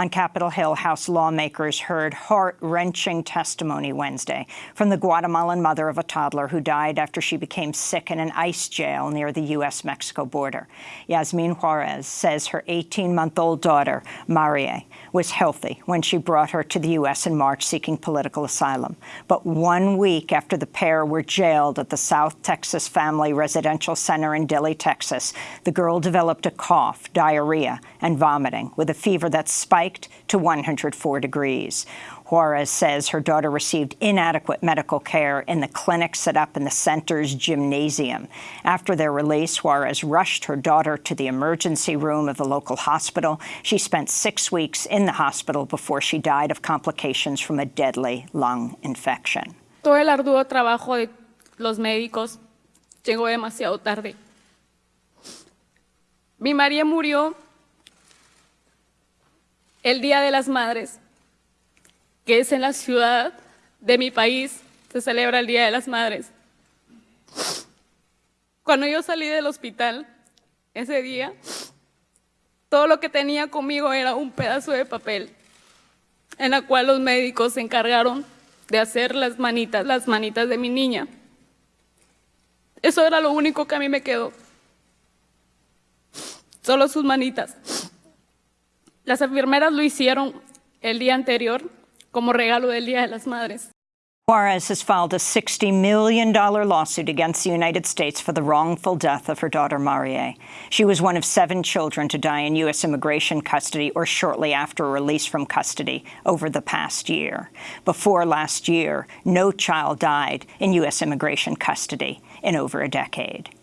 On Capitol Hill, House lawmakers heard heart-wrenching testimony Wednesday from the Guatemalan mother of a toddler who died after she became sick in an ICE jail near the U.S.-Mexico border. Yasmin Juarez says her 18-month-old daughter, Mariee, was healthy when she brought her to the U.S. in March seeking political asylum. But one week after the pair were jailed at the South Texas Family Residential Center in Dilley, Texas, the girl developed a cough, diarrhea, and vomiting with a fever that spiked spiked to 104 degrees. Juarez says her daughter received inadequate medical care in the clinic set up in the center's gymnasium. After their release, Juarez rushed her daughter to the emergency room of the local hospital. She spent six weeks in the hospital before she died of complications from a deadly lung infection. Todo el arduo trabajo de los médicos llegó demasiado tarde. Mi María murió el Día de las Madres, que es en la ciudad de mi país, se celebra el Día de las Madres. Cuando yo salí del hospital ese día, todo lo que tenía conmigo era un pedazo de papel en la cual los médicos se encargaron de hacer las manitas, las manitas de mi niña. Eso era lo único que a mí me quedó. Solo sus manitas. Las enfermeras lo hicieron el día anterior como regalo del Día de las Madres. Juarez has filed a $60 million lawsuit against the United States for the wrongful death of her daughter, Mariee. She was one of seven children to die in U.S. immigration custody or shortly after release from custody over the past year. Before last year, no child died in U.S. immigration custody in over a decade.